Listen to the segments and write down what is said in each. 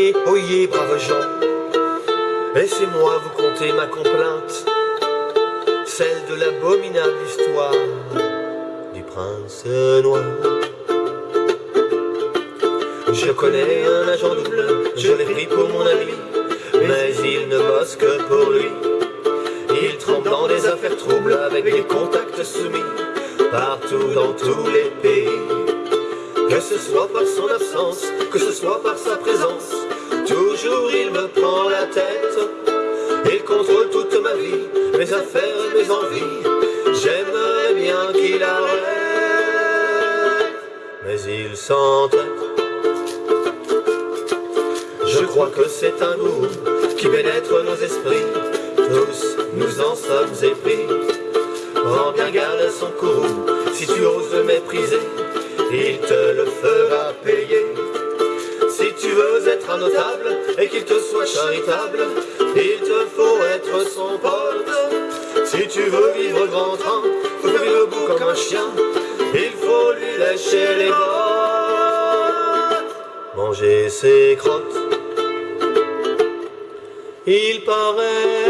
Oyez, oyez, braves gens, laissez-moi vous conter ma complainte, celle de l'abominable histoire du prince noir. Je connais un agent double, je l'ai pris pour mon ami, mais il ne bosse que pour lui. Il tremble dans des affaires troubles avec des contacts soumis partout dans tous les pays. Que ce soit par son absence, que ce soit par sa présence, il me prend la tête. Il contrôle toute ma vie, mes affaires et mes envies. J'aimerais bien qu'il arrête, mais il s'entête. Je crois que c'est un goût qui pénètre nos esprits. Tous nous en sommes épris. Prends bien garde à son courroux, si tu oses le mépriser, notable et qu'il te soit charitable, il te faut être son pote. Si tu veux vivre grand train, faut le bout comme un chien, il faut lui lâcher les bottes, manger ses crottes. Il paraît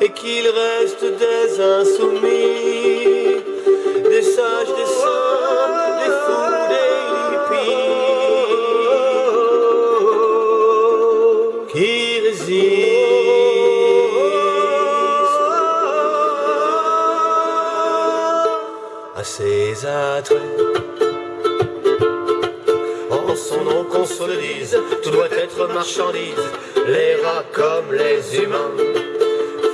et qu'il reste des insoumis, des sages, des saints, des fous, des hippies qui résistent à ses attraits. Son nom qu'on se le dise, tout doit être marchandise, les rats comme les humains.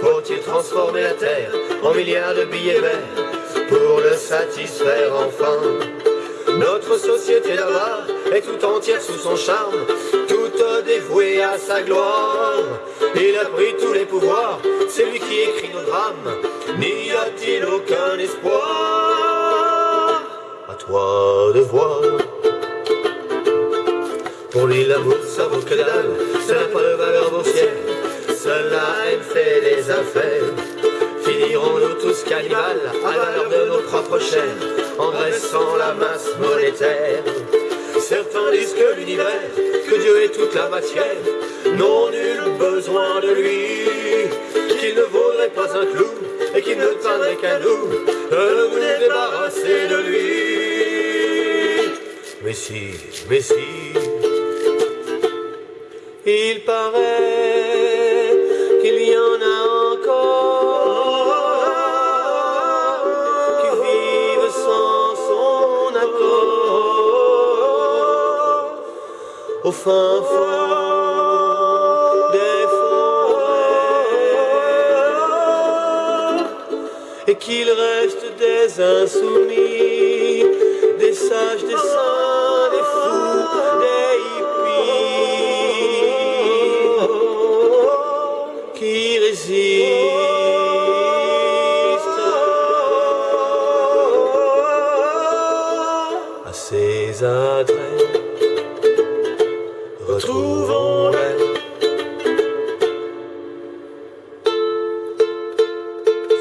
Faut-il transformer la terre en milliards de billets verts pour le satisfaire enfin? Notre société là-bas est tout entière sous son charme, toute dévouée à sa gloire. Il a pris tous les pouvoirs, c'est lui qui écrit nos drames. N'y a-t-il aucun espoir? À toi de voir. Pour lui l'amour ça vaut que dalle, ça n'a pas de valeur boursière, cela elle fait des affaires. Finirons-nous tous cannibales à valeur de nos propres chairs, en dressant la masse monétaire. Certains disent que l'univers, que Dieu est toute la matière, n'ont nul besoin de lui, qu'il ne vaudrait pas un clou, et qu'il ne tiendrait qu'à nous, de nous débarrasser de lui. Mais si, mais si, il paraît qu'il y en a encore qui vivent sans son accord. Au fin fond des forêts et qu'il reste des insoumis, des sages, des saints, des fous, Retrouvons-les.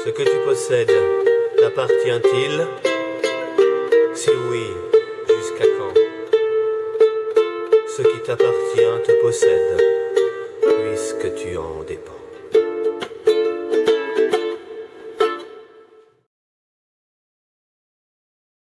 Ce que tu possèdes t'appartient-il? Si oui, jusqu'à quand? Ce qui t'appartient te possède, puisque tu en dépends.